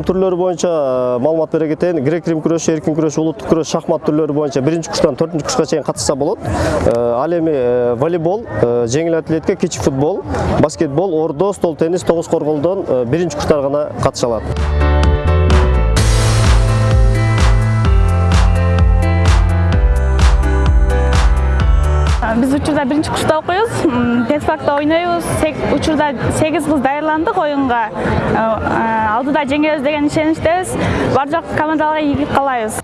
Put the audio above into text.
түрлөрү боюнча маалымат бере кетейин грек рим күрөшү эркин күрөш улуттук күрөш шахмат түрлөрү боюнча биринчи курстан төртүнчү курска чейин катышса болот ал эми волейбол жеңил атлетика кичи футбол баскетбол ордо стол теннис тогуз корголдон биринчи курстар гана катыша алат биз учурда биринчи курста окуйбуз педфакта ойнойбуз учурда сегиз кыз даярдандык оюнга алдыда жеңебиз деген ишеничтебиз бар жок командаларга ийгилик каалайбыз